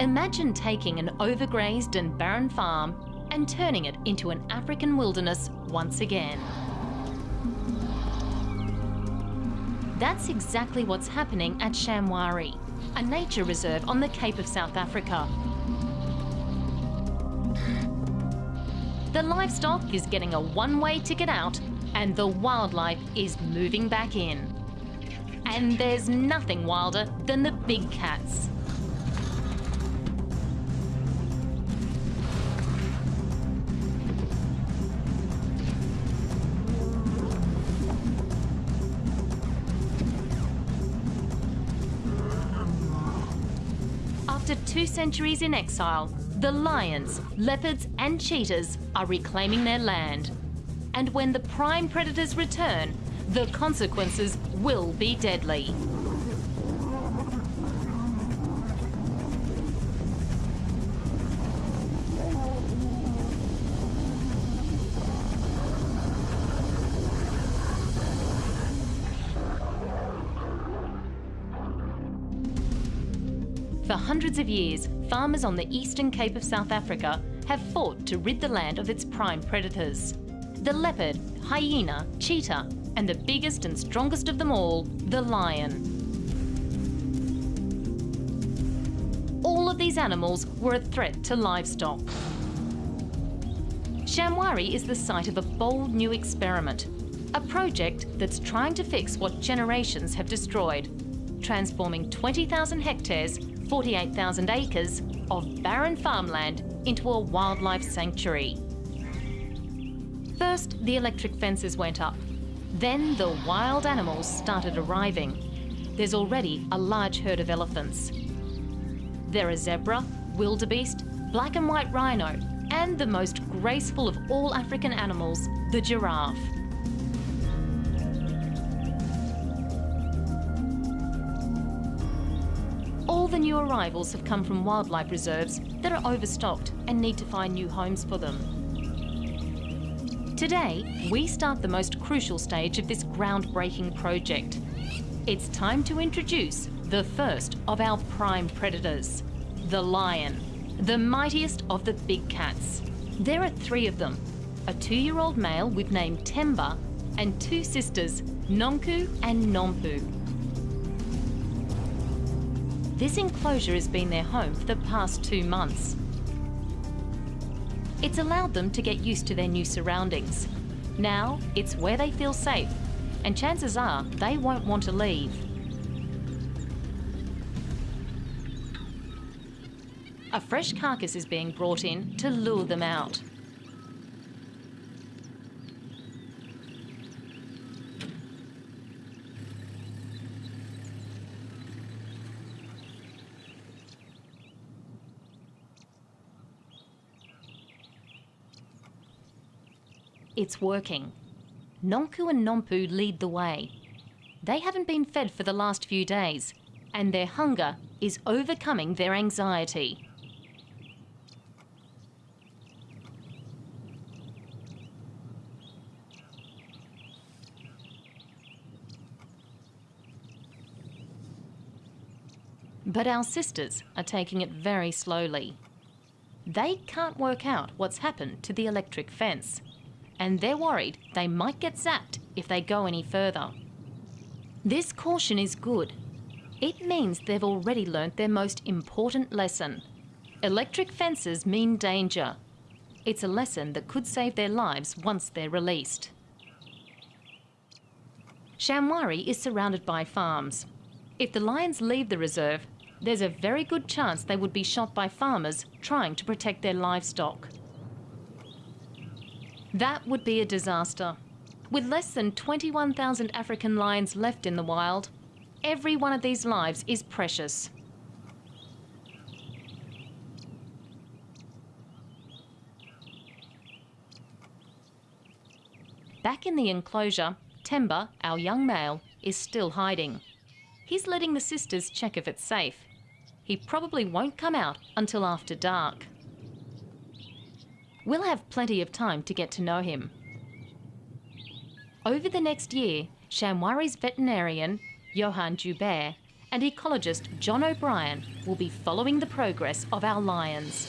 Imagine taking an overgrazed and barren farm and turning it into an African wilderness once again. That's exactly what's happening at Shamwari, a nature reserve on the Cape of South Africa. The livestock is getting a one-way ticket out and the wildlife is moving back in. And there's nothing wilder than the big cats. Centuries in exile, the lions, leopards and cheetahs are reclaiming their land. And when the prime predators return, the consequences will be deadly. Hundreds of years, farmers on the eastern Cape of South Africa have fought to rid the land of its prime predators. The leopard, hyena, cheetah, and the biggest and strongest of them all, the lion. All of these animals were a threat to livestock. Shamwari is the site of a bold new experiment, a project that's trying to fix what generations have destroyed, transforming 20,000 hectares 48,000 acres of barren farmland into a wildlife sanctuary. First, the electric fences went up. Then the wild animals started arriving. There's already a large herd of elephants. There are zebra, wildebeest, black and white rhino, and the most graceful of all African animals, the giraffe. New arrivals have come from wildlife reserves that are overstocked and need to find new homes for them. Today, we start the most crucial stage of this groundbreaking project. It's time to introduce the first of our prime predators, the lion, the mightiest of the big cats. There are three of them, a two-year-old male we've named Temba and two sisters, Nonku and Nompu. This enclosure has been their home for the past two months. It's allowed them to get used to their new surroundings. Now it's where they feel safe, and chances are they won't want to leave. A fresh carcass is being brought in to lure them out. It's working. Nonku and Nompu lead the way. They haven't been fed for the last few days, and their hunger is overcoming their anxiety. But our sisters are taking it very slowly. They can't work out what's happened to the electric fence and they're worried they might get zapped if they go any further. This caution is good. It means they've already learnt their most important lesson. Electric fences mean danger. It's a lesson that could save their lives once they're released. Shamwari is surrounded by farms. If the lions leave the reserve, there's a very good chance they would be shot by farmers trying to protect their livestock. That would be a disaster. With less than 21,000 African lions left in the wild, every one of these lives is precious. Back in the enclosure, Temba, our young male, is still hiding. He's letting the sisters check if it's safe. He probably won't come out until after dark. We'll have plenty of time to get to know him. Over the next year, Shamwari's veterinarian, Johan Joubert, and ecologist John O'Brien will be following the progress of our lions.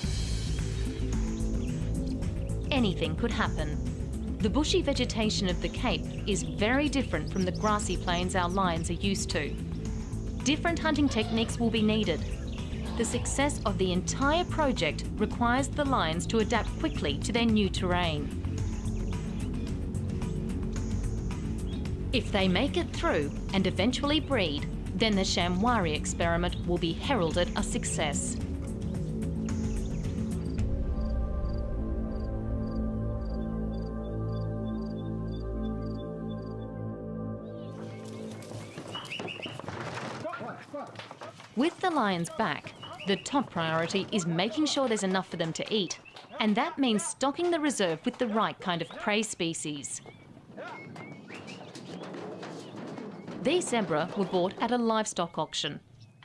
Anything could happen. The bushy vegetation of the Cape is very different from the grassy plains our lions are used to. Different hunting techniques will be needed. The success of the entire project requires the lions to adapt quickly to their new terrain. If they make it through and eventually breed, then the Shamwari experiment will be heralded a success. With the lions back, the top priority is making sure there's enough for them to eat, and that means stocking the reserve with the right kind of prey species. These zebra were bought at a livestock auction,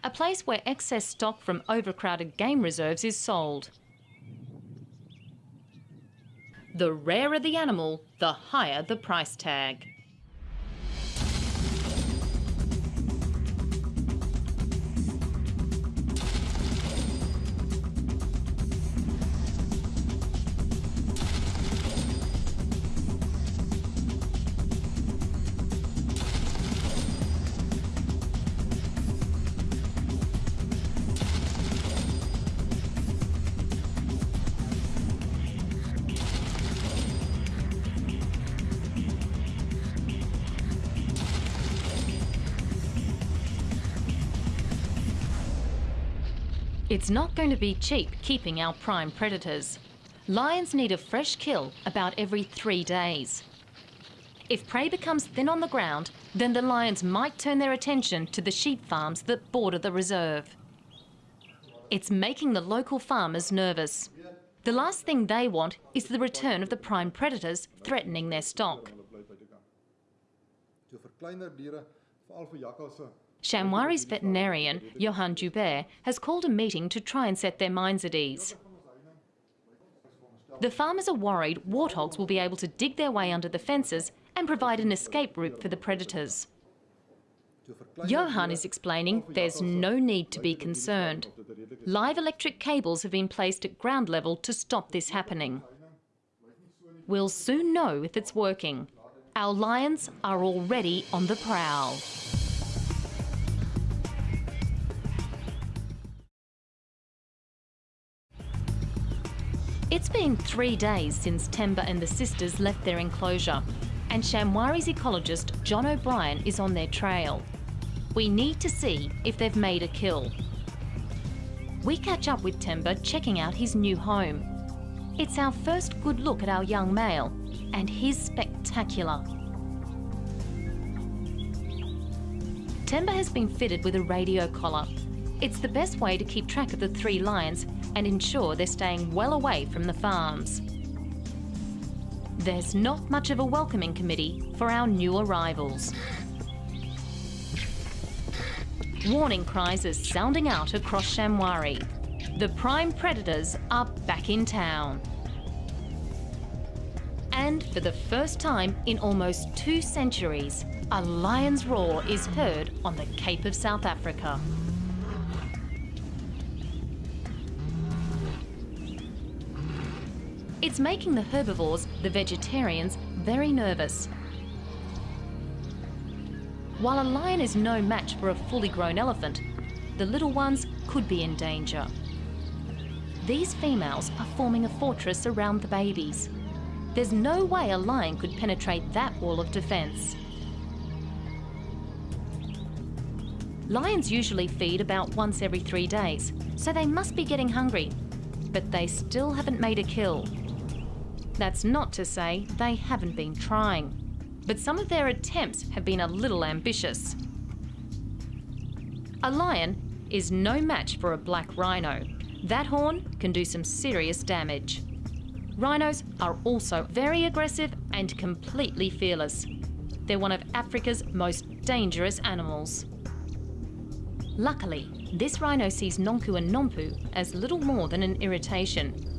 a place where excess stock from overcrowded game reserves is sold. The rarer the animal, the higher the price tag. It's not going to be cheap keeping our prime predators. Lions need a fresh kill about every three days. If prey becomes thin on the ground, then the lions might turn their attention to the sheep farms that border the reserve. It's making the local farmers nervous. The last thing they want is the return of the prime predators threatening their stock. Shamwari's veterinarian, Johan Joubert, has called a meeting to try and set their minds at ease. The farmers are worried warthogs will be able to dig their way under the fences and provide an escape route for the predators. Johan is explaining there's no need to be concerned. Live electric cables have been placed at ground level to stop this happening. We'll soon know if it's working. Our lions are already on the prowl. It's been three days since Temba and the sisters left their enclosure, and Shamwari's ecologist John O'Brien is on their trail. We need to see if they've made a kill. We catch up with Temba checking out his new home. It's our first good look at our young male, and he's spectacular. Temba has been fitted with a radio collar. It's the best way to keep track of the three lions and ensure they're staying well away from the farms. There's not much of a welcoming committee for our new arrivals. Warning cries are sounding out across Shamwari. The prime predators are back in town. And for the first time in almost two centuries, a lion's roar is heard on the Cape of South Africa. It's making the herbivores, the vegetarians, very nervous. While a lion is no match for a fully grown elephant, the little ones could be in danger. These females are forming a fortress around the babies. There's no way a lion could penetrate that wall of defence. Lions usually feed about once every three days, so they must be getting hungry. But they still haven't made a kill. That's not to say they haven't been trying, but some of their attempts have been a little ambitious. A lion is no match for a black rhino. That horn can do some serious damage. Rhinos are also very aggressive and completely fearless. They're one of Africa's most dangerous animals. Luckily, this rhino sees Nonku and Nompu as little more than an irritation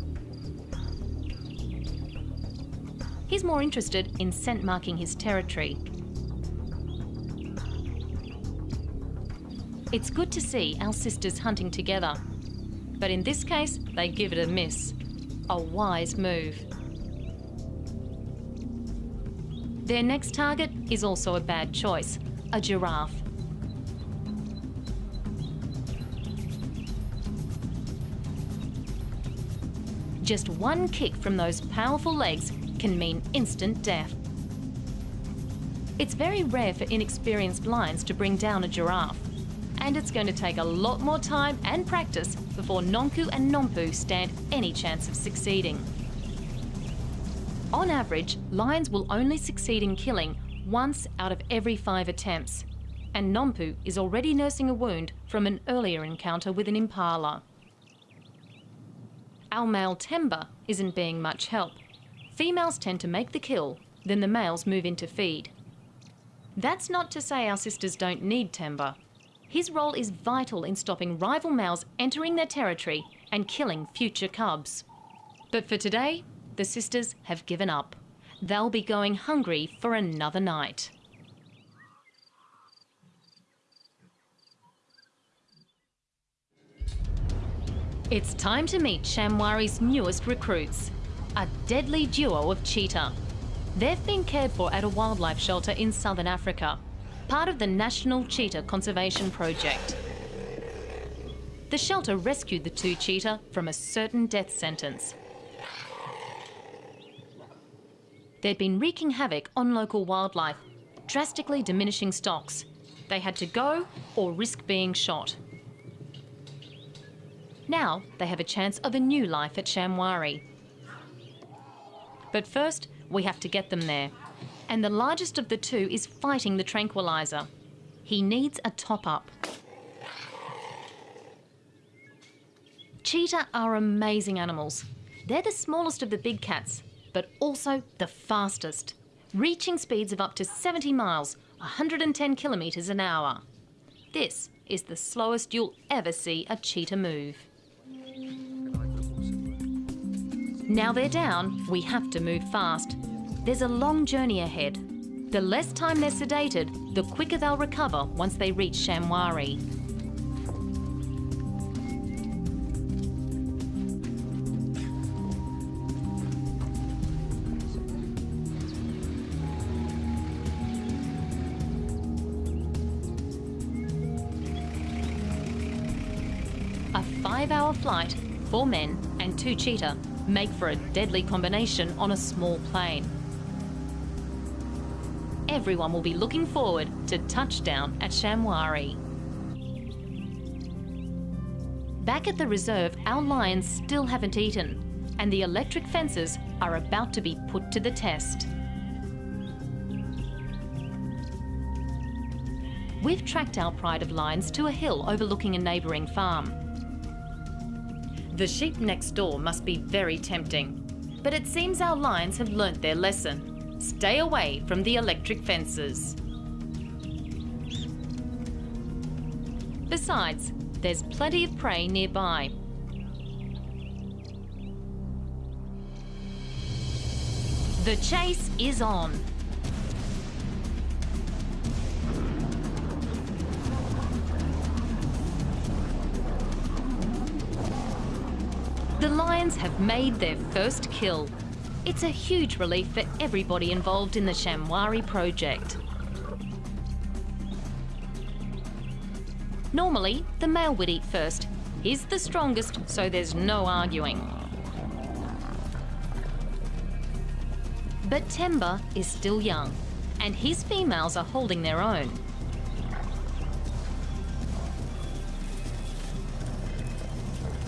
He's more interested in scent marking his territory. It's good to see our sisters hunting together. But in this case, they give it a miss. A wise move. Their next target is also a bad choice, a giraffe. Just one kick from those powerful legs can mean instant death. It's very rare for inexperienced lions to bring down a giraffe, and it's going to take a lot more time and practice before Nonku and Nompu stand any chance of succeeding. On average, lions will only succeed in killing once out of every five attempts, and Nompu is already nursing a wound from an earlier encounter with an impala. Our male Temba isn't being much help. Females tend to make the kill, then the males move in to feed. That's not to say our sisters don't need Temba. His role is vital in stopping rival males entering their territory and killing future cubs. But for today, the sisters have given up. They'll be going hungry for another night. It's time to meet Shamwari's newest recruits, a deadly duo of cheetah. They've been cared for at a wildlife shelter in southern Africa, part of the National Cheetah Conservation Project. The shelter rescued the two cheetah from a certain death sentence. They'd been wreaking havoc on local wildlife, drastically diminishing stocks. They had to go or risk being shot. Now they have a chance of a new life at Shamwari. But first, we have to get them there. And the largest of the two is fighting the tranquilizer. He needs a top up. Cheetah are amazing animals. They're the smallest of the big cats, but also the fastest, reaching speeds of up to 70 miles, 110 kilometres an hour. This is the slowest you'll ever see a cheetah move. Now they're down, we have to move fast. There's a long journey ahead. The less time they're sedated, the quicker they'll recover once they reach Shamwari. A five-hour flight, four men and two cheetah make for a deadly combination on a small plane. Everyone will be looking forward to touchdown at Shamwari. Back at the reserve, our lions still haven't eaten, and the electric fences are about to be put to the test. We've tracked our pride of lions to a hill overlooking a neighbouring farm. The sheep next door must be very tempting. But it seems our lions have learnt their lesson. Stay away from the electric fences. Besides, there's plenty of prey nearby. The chase is on. Lions have made their first kill. It's a huge relief for everybody involved in the Shamwari project. Normally, the male would eat first. He's the strongest, so there's no arguing. But Temba is still young, and his females are holding their own.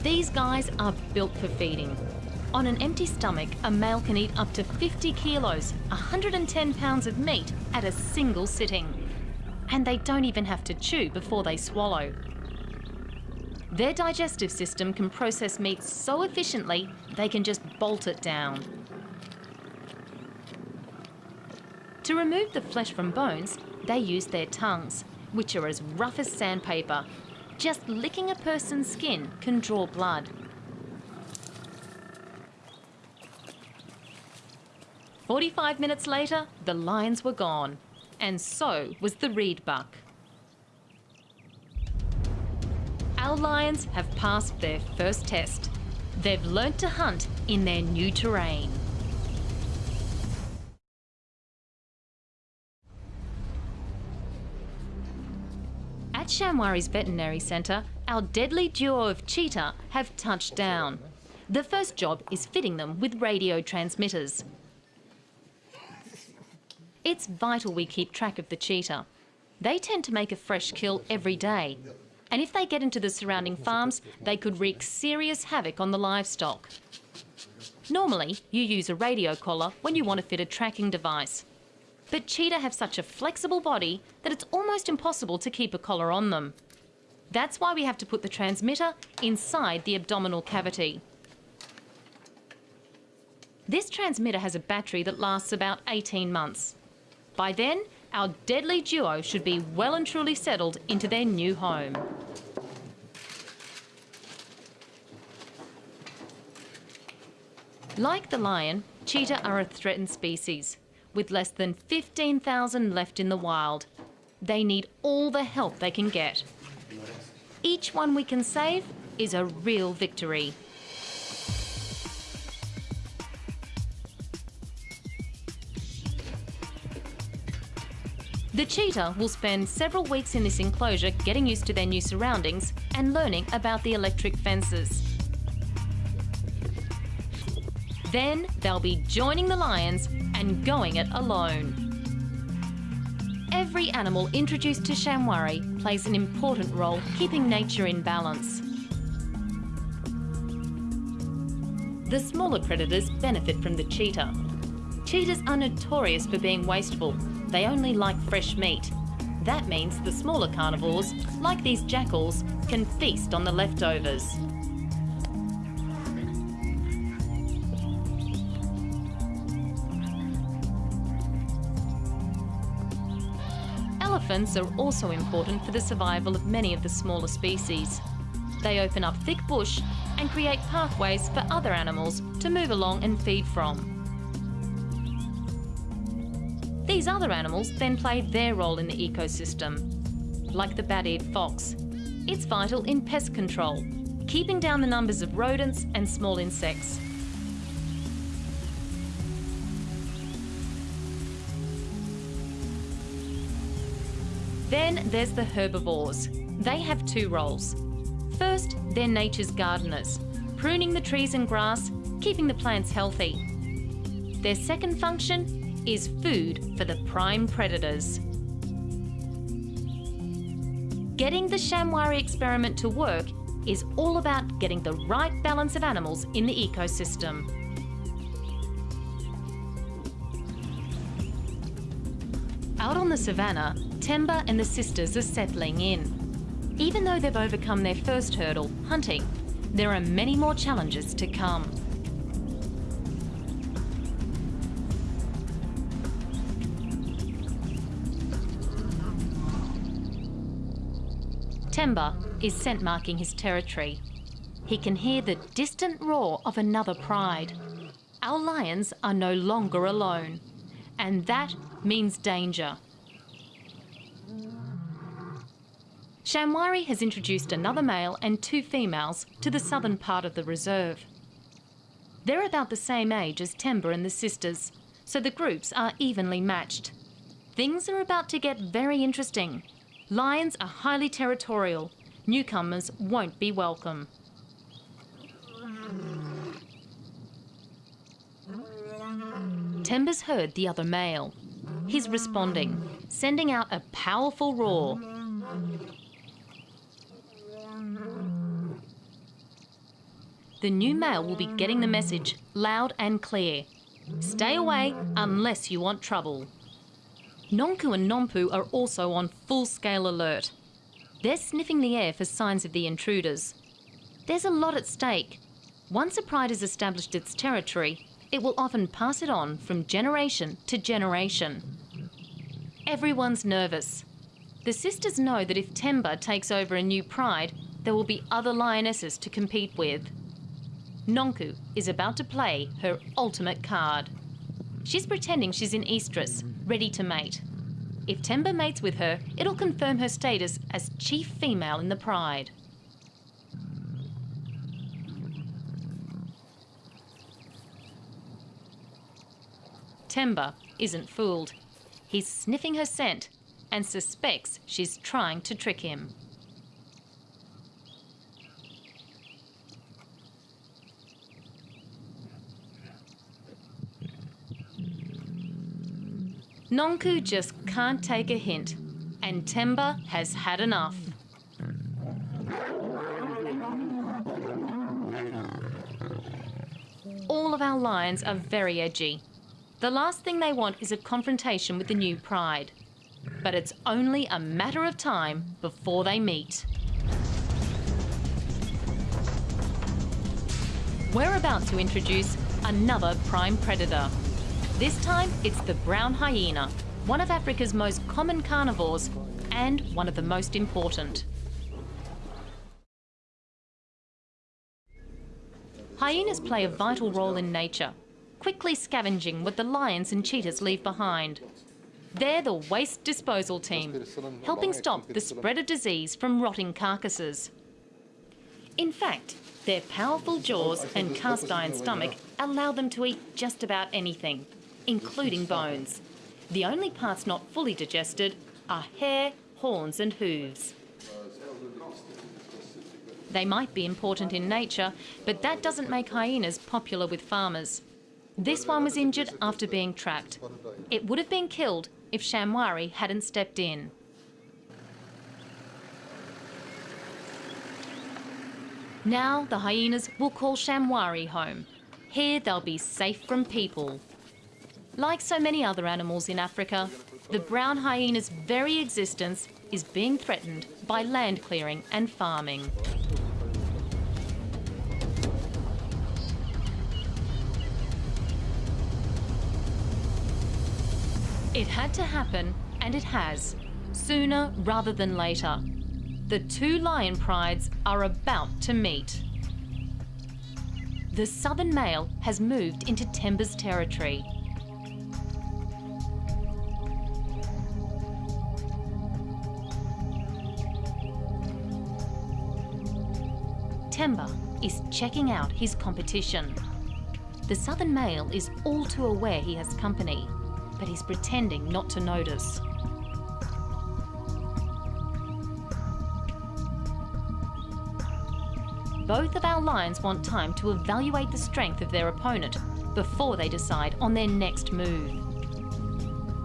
These guys are built for feeding. On an empty stomach, a male can eat up to 50 kilos, 110 pounds of meat at a single sitting. And they don't even have to chew before they swallow. Their digestive system can process meat so efficiently, they can just bolt it down. To remove the flesh from bones, they use their tongues, which are as rough as sandpaper just licking a person's skin can draw blood. Forty-five minutes later, the lions were gone, and so was the reed buck. Our lions have passed their first test. They've learnt to hunt in their new terrain. At Shamwari's Veterinary Centre, our deadly duo of cheetah have touched down. The first job is fitting them with radio transmitters. It's vital we keep track of the cheetah. They tend to make a fresh kill every day. And if they get into the surrounding farms, they could wreak serious havoc on the livestock. Normally, you use a radio collar when you want to fit a tracking device. But cheetah have such a flexible body that it's almost impossible to keep a collar on them. That's why we have to put the transmitter inside the abdominal cavity. This transmitter has a battery that lasts about 18 months. By then, our deadly duo should be well and truly settled into their new home. Like the lion, cheetah are a threatened species, with less than 15,000 left in the wild. They need all the help they can get. Each one we can save is a real victory. The cheetah will spend several weeks in this enclosure getting used to their new surroundings and learning about the electric fences. Then they'll be joining the lions and going it alone. Every animal introduced to Shamwari plays an important role keeping nature in balance. The smaller predators benefit from the cheetah. Cheetahs are notorious for being wasteful they only like fresh meat. That means the smaller carnivores, like these jackals, can feast on the leftovers. Elephants are also important for the survival of many of the smaller species. They open up thick bush and create pathways for other animals to move along and feed from. These other animals then play their role in the ecosystem, like the bat-eared fox. It's vital in pest control, keeping down the numbers of rodents and small insects. Then there's the herbivores. They have two roles. First, they're nature's gardeners, pruning the trees and grass, keeping the plants healthy. Their second function is food for the prime predators. Getting the Shamwari experiment to work is all about getting the right balance of animals in the ecosystem. Out on the savannah, Temba and the sisters are settling in. Even though they've overcome their first hurdle, hunting, there are many more challenges to come. Temba is scent marking his territory. He can hear the distant roar of another pride. Our lions are no longer alone, and that means danger. Shamwari has introduced another male and two females to the southern part of the reserve. They're about the same age as Temba and the sisters, so the groups are evenly matched. Things are about to get very interesting Lions are highly territorial. Newcomers won't be welcome. Temba's heard the other male. He's responding, sending out a powerful roar. The new male will be getting the message loud and clear. Stay away unless you want trouble. Nonku and Nompu are also on full-scale alert. They're sniffing the air for signs of the intruders. There's a lot at stake. Once a pride has established its territory, it will often pass it on from generation to generation. Everyone's nervous. The sisters know that if Temba takes over a new pride, there will be other lionesses to compete with. Nonku is about to play her ultimate card. She's pretending she's in Estrus, ready to mate. If Temba mates with her, it'll confirm her status as chief female in the Pride. Temba isn't fooled. He's sniffing her scent and suspects she's trying to trick him. Nonku just can't take a hint, and Temba has had enough. All of our lions are very edgy. The last thing they want is a confrontation with the new pride. But it's only a matter of time before they meet. We're about to introduce another prime predator. This time, it's the brown hyena, one of Africa's most common carnivores and one of the most important. Hyenas play a vital role in nature, quickly scavenging what the lions and cheetahs leave behind. They're the waste disposal team, helping stop the spread of disease from rotting carcasses. In fact, their powerful jaws and cast iron stomach allow them to eat just about anything, including bones. The only parts not fully digested are hair, horns and hooves. They might be important in nature, but that doesn't make hyenas popular with farmers. This one was injured after being trapped. It would have been killed if Shamwari hadn't stepped in. Now the hyenas will call Shamwari home. Here they'll be safe from people. Like so many other animals in Africa, the brown hyena's very existence is being threatened by land clearing and farming. It had to happen, and it has, sooner rather than later. The two lion prides are about to meet. The southern male has moved into Temba's territory Temba is checking out his competition. The southern male is all too aware he has company, but he's pretending not to notice. Both of our lions want time to evaluate the strength of their opponent before they decide on their next move.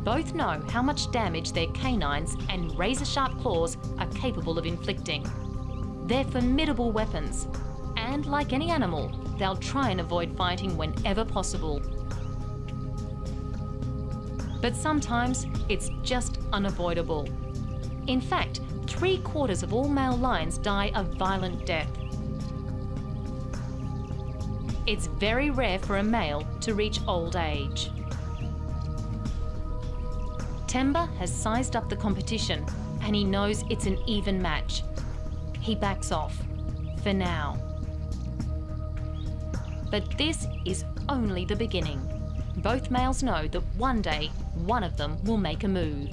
Both know how much damage their canines and razor-sharp claws are capable of inflicting. They're formidable weapons, and like any animal, they'll try and avoid fighting whenever possible. But sometimes it's just unavoidable. In fact, three quarters of all male lions die a violent death. It's very rare for a male to reach old age. Temba has sized up the competition and he knows it's an even match he backs off, for now. But this is only the beginning. Both males know that one day, one of them will make a move.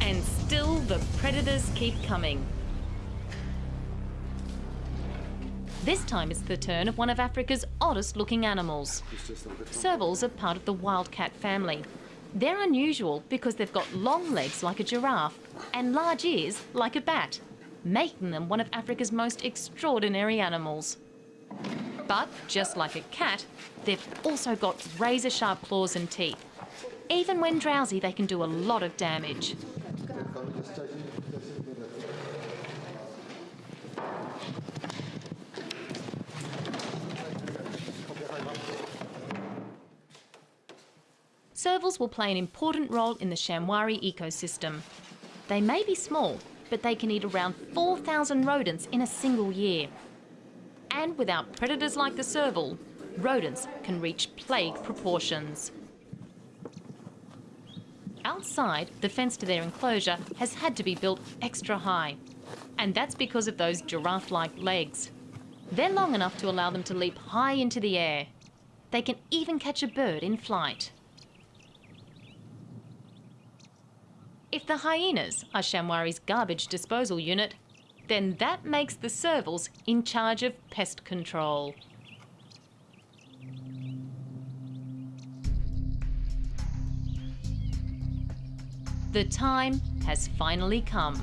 And still the predators keep coming. This time it's the turn of one of Africa's oddest looking animals. Servals are part of the wildcat family. They're unusual because they've got long legs like a giraffe and large ears like a bat, making them one of Africa's most extraordinary animals. But just like a cat, they've also got razor sharp claws and teeth. Even when drowsy, they can do a lot of damage. Servals will play an important role in the Shamwari ecosystem. They may be small, but they can eat around 4,000 rodents in a single year. And without predators like the serval, rodents can reach plague proportions. Outside, the fence to their enclosure has had to be built extra high. And that's because of those giraffe-like legs. They're long enough to allow them to leap high into the air. They can even catch a bird in flight. If the hyenas are Shamwari's garbage disposal unit, then that makes the servals in charge of pest control. The time has finally come.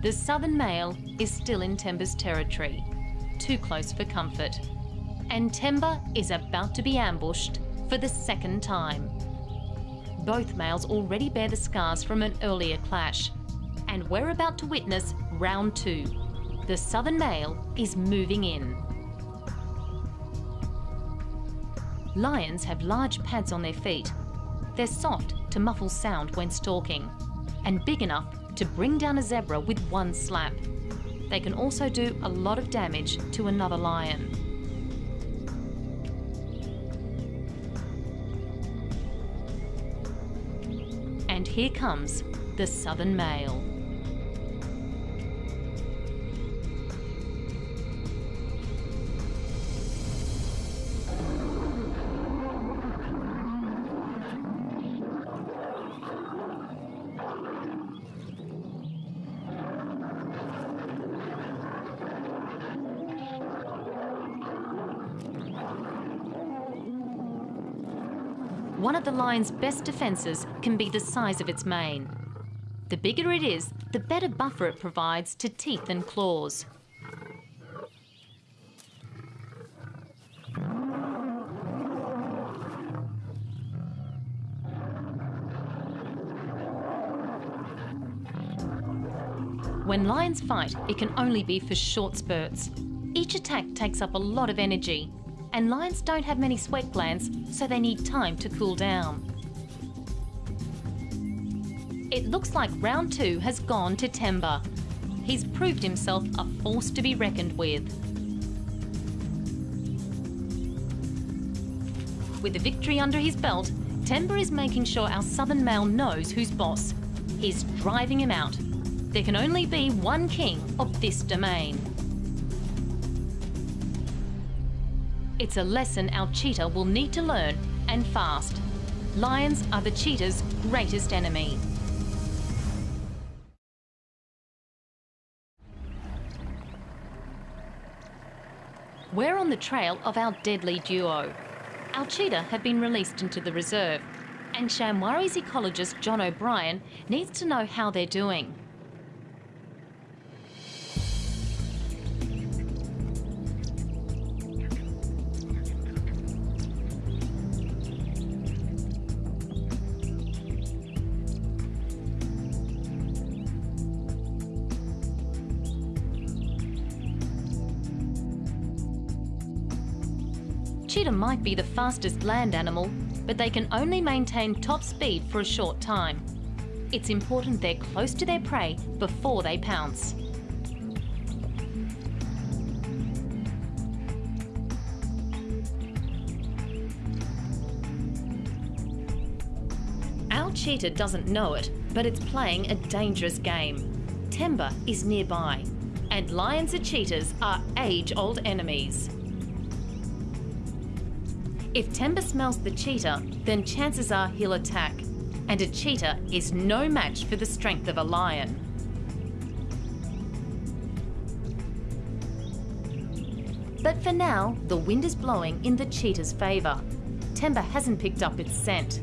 The southern male is still in Temba's territory, too close for comfort. And Temba is about to be ambushed for the second time. Both males already bear the scars from an earlier clash, and we're about to witness round two. The southern male is moving in. Lions have large pads on their feet. They're soft to muffle sound when stalking, and big enough to bring down a zebra with one slap. They can also do a lot of damage to another lion. Here comes the southern male. One of the lion's best defences can be the size of its mane. The bigger it is, the better buffer it provides to teeth and claws. When lions fight, it can only be for short spurts. Each attack takes up a lot of energy, and lions don't have many sweat glands, so they need time to cool down. It looks like round two has gone to Temba. He's proved himself a force to be reckoned with. With the victory under his belt, Temba is making sure our southern male knows who's boss. He's driving him out. There can only be one king of this domain. It's a lesson our cheetah will need to learn, and fast. Lions are the cheetah's greatest enemy. We're on the trail of our deadly duo. Our cheetah have been released into the reserve, and Shamwari's ecologist John O'Brien needs to know how they're doing. Cheetah might be the fastest land animal, but they can only maintain top speed for a short time. It's important they're close to their prey before they pounce. Our cheetah doesn't know it, but it's playing a dangerous game. Temba is nearby, and lions and cheetahs are age-old enemies. If Temba smells the cheetah, then chances are he'll attack. And a cheetah is no match for the strength of a lion. But for now, the wind is blowing in the cheetah's favour. Temba hasn't picked up its scent.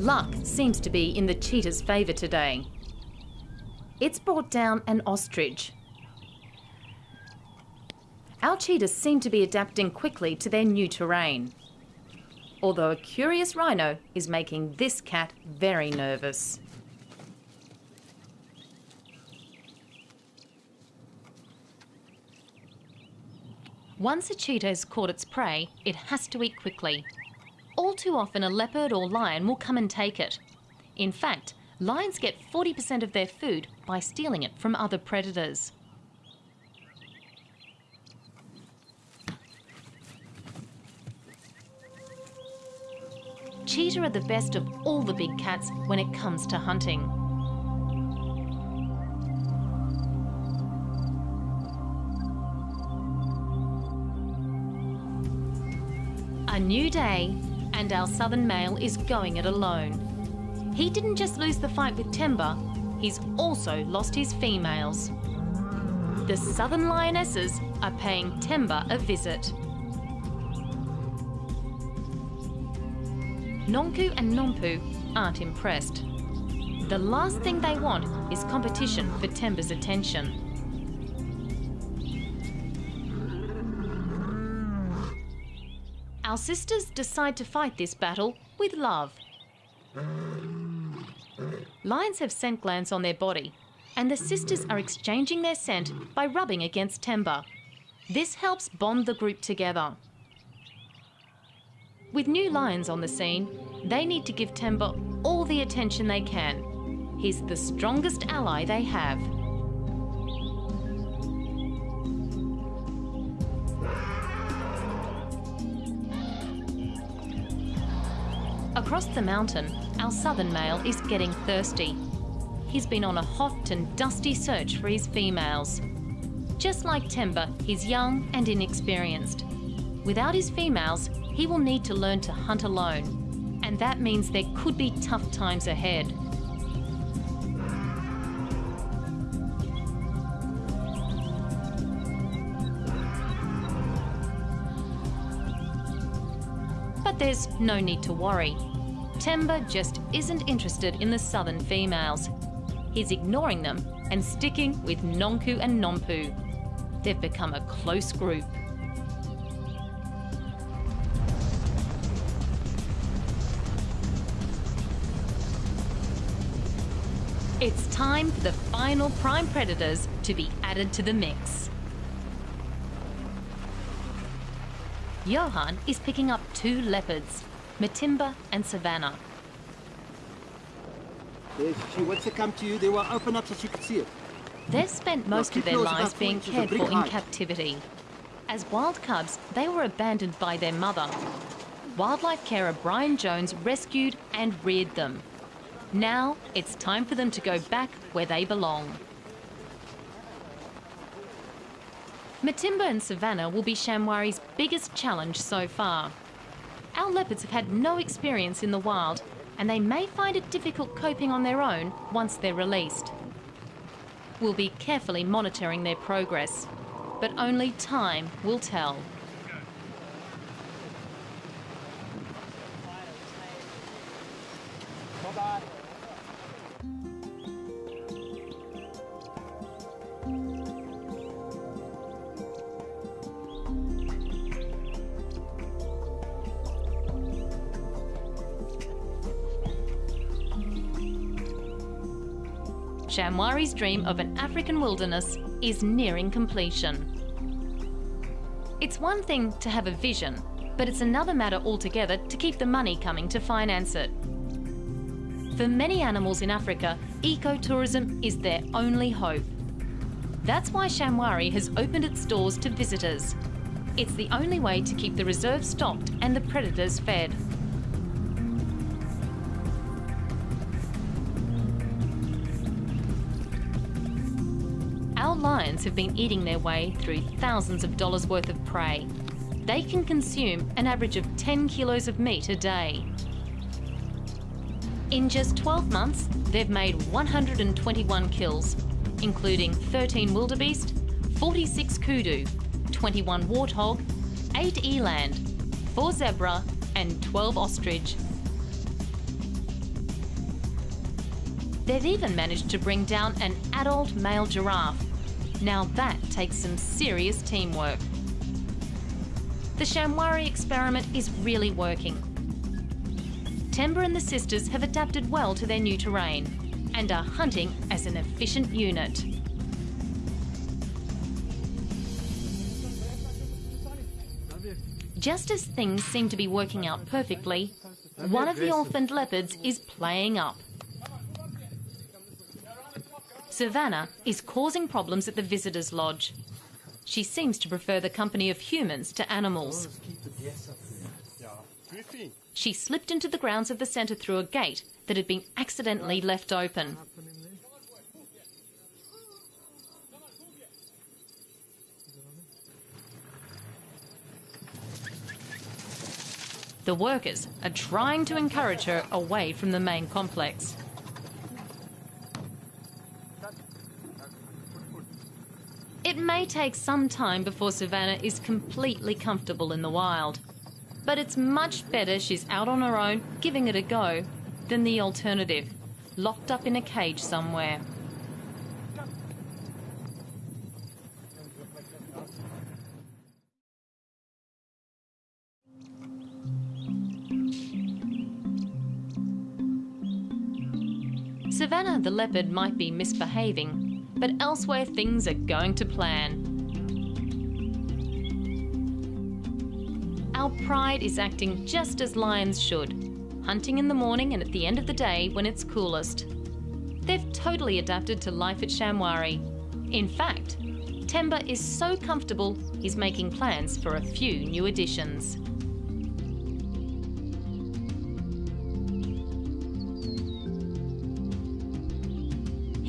Luck seems to be in the cheetah's favour today. It's brought down an ostrich, our cheetahs seem to be adapting quickly to their new terrain. Although a curious rhino is making this cat very nervous. Once a cheetah has caught its prey, it has to eat quickly. All too often a leopard or lion will come and take it. In fact, lions get 40% of their food by stealing it from other predators. Cheetah are the best of all the big cats when it comes to hunting. A new day and our southern male is going it alone. He didn't just lose the fight with Temba, he's also lost his females. The southern lionesses are paying Temba a visit. Nonku and Nompu aren't impressed. The last thing they want is competition for Temba's attention. Our sisters decide to fight this battle with love. Lions have scent glands on their body, and the sisters are exchanging their scent by rubbing against Temba. This helps bond the group together. With new lions on the scene, they need to give Temba all the attention they can. He's the strongest ally they have. Across the mountain, our southern male is getting thirsty. He's been on a hot and dusty search for his females. Just like Temba, he's young and inexperienced. Without his females, he will need to learn to hunt alone. And that means there could be tough times ahead. But there's no need to worry. Temba just isn't interested in the southern females. He's ignoring them and sticking with Nonku and Nompu. They've become a close group. It's time for the final prime predators to be added to the mix. Johan is picking up two leopards, Matimba and Savannah. She wants to come to you. They will open up so she can see it. They've spent most of their lives being four inches of cared for in captivity. As wild cubs, they were abandoned by their mother. Wildlife carer Brian Jones rescued and reared them. Now it's time for them to go back where they belong. Matimba and Savannah will be Shamwari's biggest challenge so far. Our leopards have had no experience in the wild, and they may find it difficult coping on their own once they're released. We'll be carefully monitoring their progress, but only time will tell. Shamwari's dream of an African wilderness is nearing completion. It's one thing to have a vision, but it's another matter altogether to keep the money coming to finance it. For many animals in Africa, ecotourism is their only hope. That's why Shamwari has opened its doors to visitors. It's the only way to keep the reserve stocked and the predators fed. Have been eating their way through thousands of dollars worth of prey. They can consume an average of 10 kilos of meat a day. In just 12 months, they've made 121 kills, including 13 wildebeest, 46 kudu, 21 warthog, 8 eland, 4 zebra, and 12 ostrich. They've even managed to bring down an adult male giraffe. Now that takes some serious teamwork. The Shamwari experiment is really working. Temba and the sisters have adapted well to their new terrain and are hunting as an efficient unit. Just as things seem to be working out perfectly, one of the orphaned leopards is playing up. Savannah is causing problems at the visitors' lodge. She seems to prefer the company of humans to animals. She slipped into the grounds of the centre through a gate that had been accidentally left open. The The workers are trying to encourage her away from the main complex. It may take some time before Savannah is completely comfortable in the wild, but it's much better she's out on her own giving it a go than the alternative, locked up in a cage somewhere. Savannah the leopard might be misbehaving, but elsewhere things are going to plan. Our pride is acting just as lions should, hunting in the morning and at the end of the day when it's coolest. They've totally adapted to life at Shamwari. In fact, Temba is so comfortable he's making plans for a few new additions.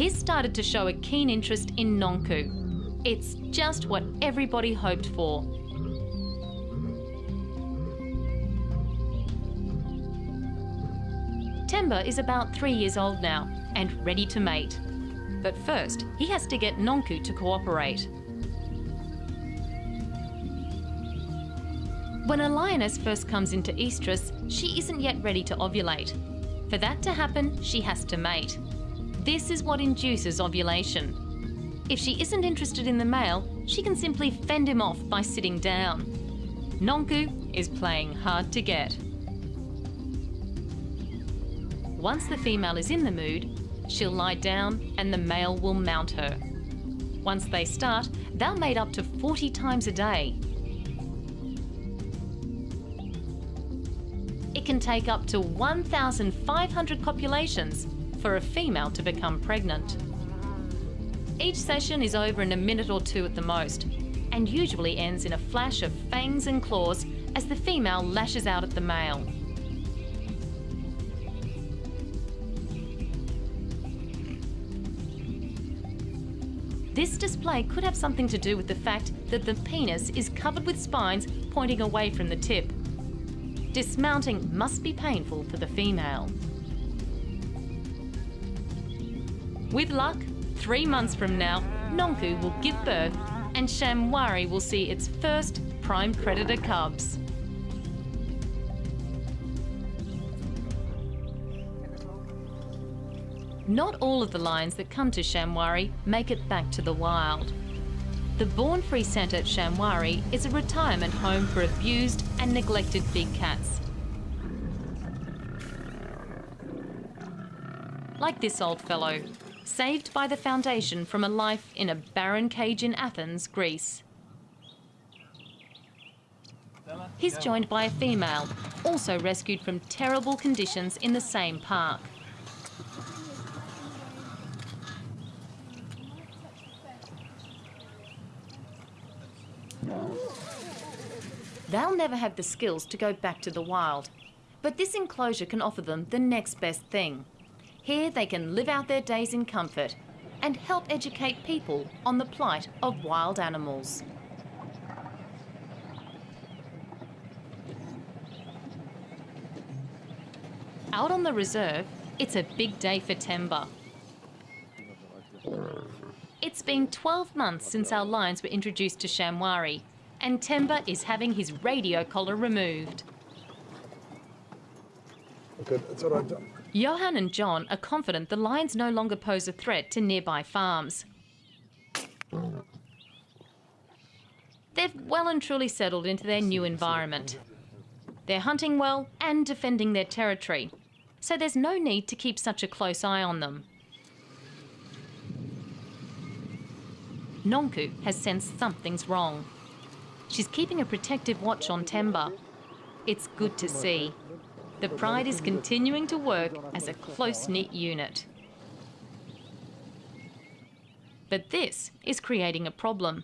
He's started to show a keen interest in Nonku. It's just what everybody hoped for. Temba is about three years old now and ready to mate. But first, he has to get Nonku to cooperate. When a lioness first comes into estrus, she isn't yet ready to ovulate. For that to happen, she has to mate. This is what induces ovulation. If she isn't interested in the male, she can simply fend him off by sitting down. Nonku is playing hard to get. Once the female is in the mood, she'll lie down and the male will mount her. Once they start, they'll mate up to 40 times a day. It can take up to 1,500 copulations for a female to become pregnant. Each session is over in a minute or two at the most, and usually ends in a flash of fangs and claws as the female lashes out at the male. This display could have something to do with the fact that the penis is covered with spines pointing away from the tip. Dismounting must be painful for the female. With luck, three months from now, Nonku will give birth and Shamwari will see its first prime predator cubs. Not all of the lions that come to Shamwari make it back to the wild. The Born Free Centre at Shamwari is a retirement home for abused and neglected big cats. Like this old fellow, saved by the foundation from a life in a barren cage in Athens, Greece. He's joined by a female, also rescued from terrible conditions in the same park. They'll never have the skills to go back to the wild, but this enclosure can offer them the next best thing. Here they can live out their days in comfort and help educate people on the plight of wild animals. Out on the reserve, it's a big day for Temba. It's been 12 months since our lions were introduced to Shamwari, and Temba is having his radio collar removed. Right. Johan and John are confident the lions no longer pose a threat to nearby farms. They've well and truly settled into their new environment. They're hunting well and defending their territory, so there's no need to keep such a close eye on them. Nonku has sensed something's wrong. She's keeping a protective watch on Temba. It's good to see. The Pride is continuing to work as a close-knit unit. But this is creating a problem.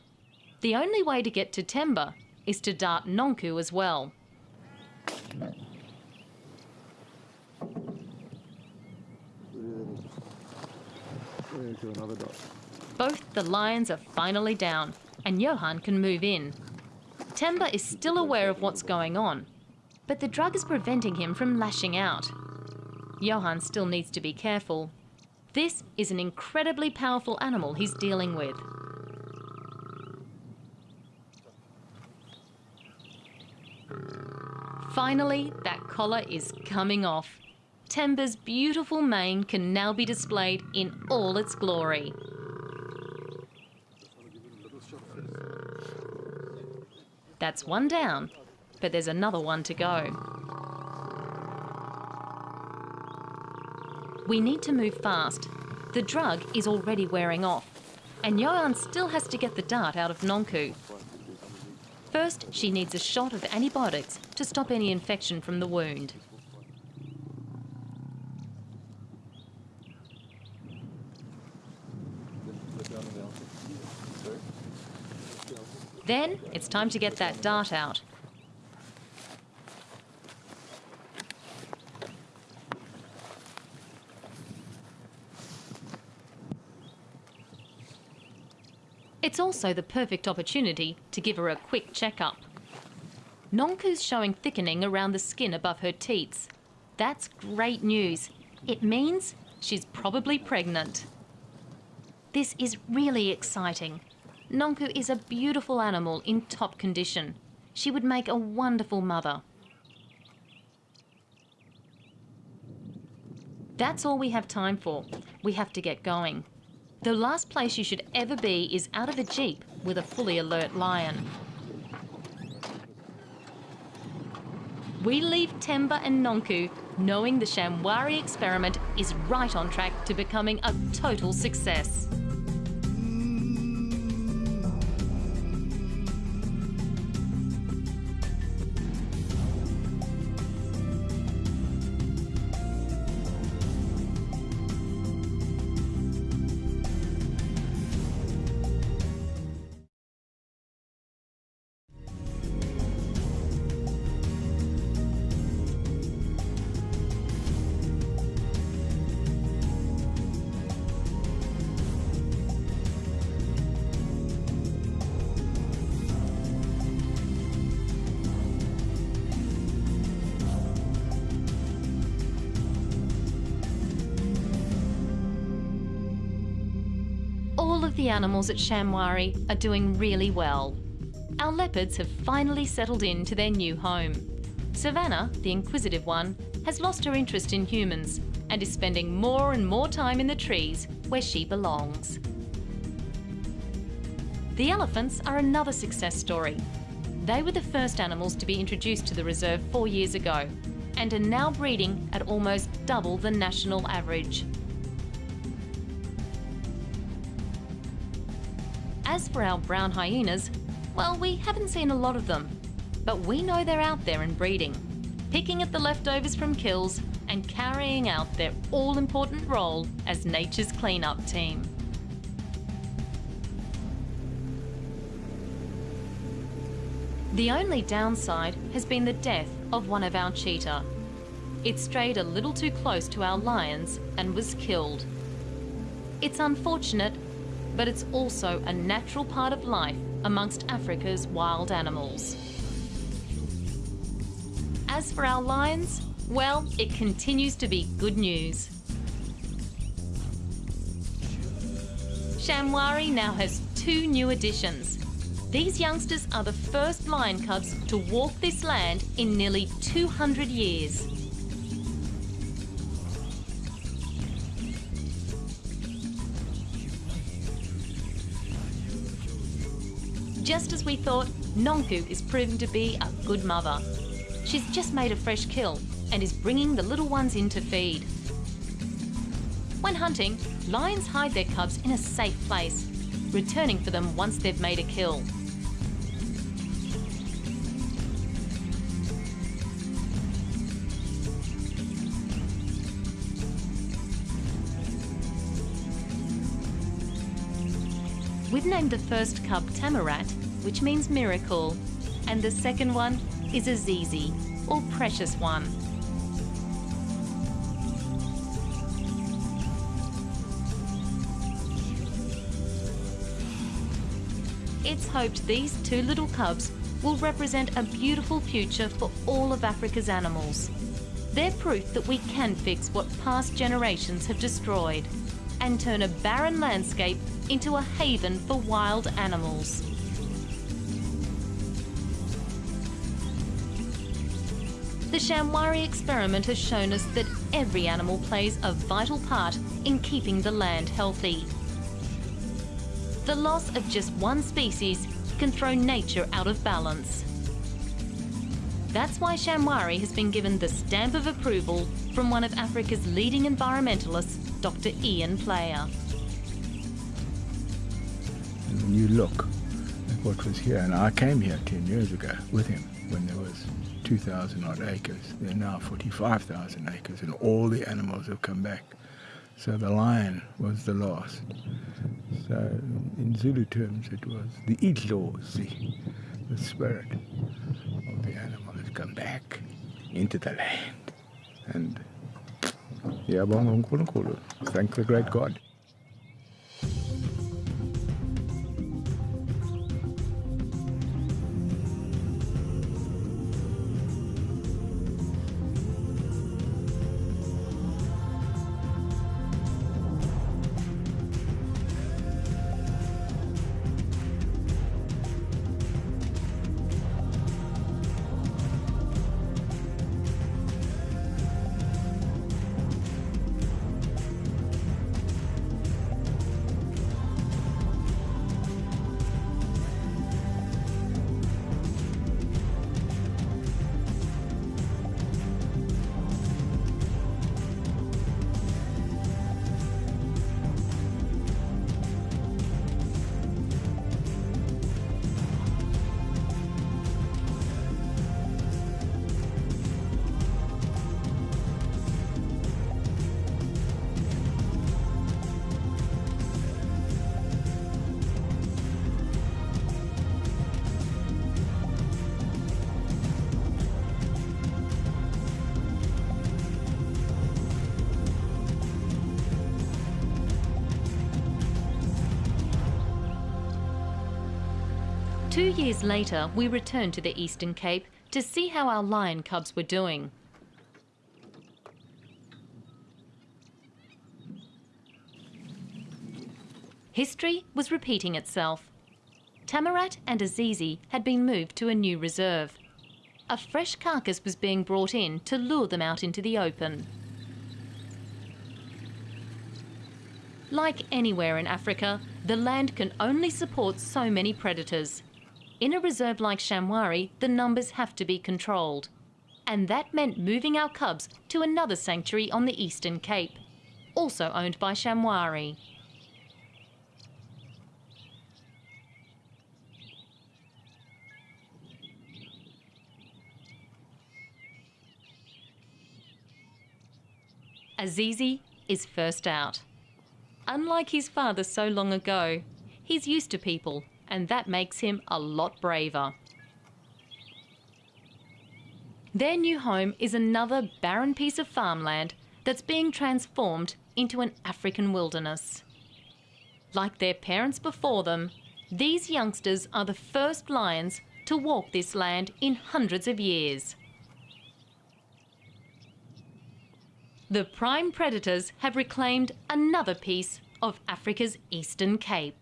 The only way to get to Temba is to dart Nonku as well. Both the lions are finally down and Johan can move in. Temba is still aware of what's going on, but the drug is preventing him from lashing out. Johan still needs to be careful. This is an incredibly powerful animal he's dealing with. Finally, that collar is coming off. Temba's beautiful mane can now be displayed in all its glory. That's one down, but there's another one to go. We need to move fast. The drug is already wearing off, and Johan still has to get the dart out of Nonku. First, she needs a shot of antibiotics to stop any infection from the wound. Then it's time to get that dart out. It's also the perfect opportunity to give her a quick checkup. Nonku's showing thickening around the skin above her teats. That's great news. It means she's probably pregnant. This is really exciting. Nonku is a beautiful animal in top condition. She would make a wonderful mother. That's all we have time for. We have to get going. The last place you should ever be is out of a jeep with a fully alert lion. We leave Temba and Nonku knowing the Shamwari experiment is right on track to becoming a total success. The animals at Shamwari are doing really well. Our leopards have finally settled into their new home. Savannah, the inquisitive one, has lost her interest in humans and is spending more and more time in the trees where she belongs. The elephants are another success story. They were the first animals to be introduced to the reserve four years ago and are now breeding at almost double the national average. As for our brown hyenas, well, we haven't seen a lot of them, but we know they're out there and breeding, picking at the leftovers from kills and carrying out their all-important role as nature's cleanup team. The only downside has been the death of one of our cheetah. It strayed a little too close to our lions and was killed. It's unfortunate, but it's also a natural part of life amongst Africa's wild animals. As for our lions, well, it continues to be good news. Shamwari now has two new additions. These youngsters are the first lion cubs to walk this land in nearly 200 years. Just as we thought, Nonku is proving to be a good mother. She's just made a fresh kill and is bringing the little ones in to feed. When hunting, lions hide their cubs in a safe place, returning for them once they've made a kill. Named the first cub Tamarat, which means miracle, and the second one is Azizi, or precious one. It's hoped these two little cubs will represent a beautiful future for all of Africa's animals. They're proof that we can fix what past generations have destroyed and turn a barren landscape into a haven for wild animals. The Shamwari experiment has shown us that every animal plays a vital part in keeping the land healthy. The loss of just one species can throw nature out of balance. That's why Shamwari has been given the stamp of approval from one of Africa's leading environmentalists, Dr Ian Player. You look at what was here, and I came here 10 years ago with him when there was 2,000 odd acres. There are now 45,000 acres, and all the animals have come back. So the lion was the last. So in Zulu terms, it was the idlozi, the spirit of the animal has come back into the land. And thank the great God. Years later, we returned to the Eastern Cape to see how our lion cubs were doing. History was repeating itself. Tamarat and Azizi had been moved to a new reserve. A fresh carcass was being brought in to lure them out into the open. Like anywhere in Africa, the land can only support so many predators. In a reserve like Shamwari, the numbers have to be controlled. And that meant moving our cubs to another sanctuary on the Eastern Cape, also owned by Shamwari. Azizi is first out. Unlike his father so long ago, he's used to people and that makes him a lot braver. Their new home is another barren piece of farmland that's being transformed into an African wilderness. Like their parents before them, these youngsters are the first lions to walk this land in hundreds of years. The prime predators have reclaimed another piece of Africa's Eastern Cape.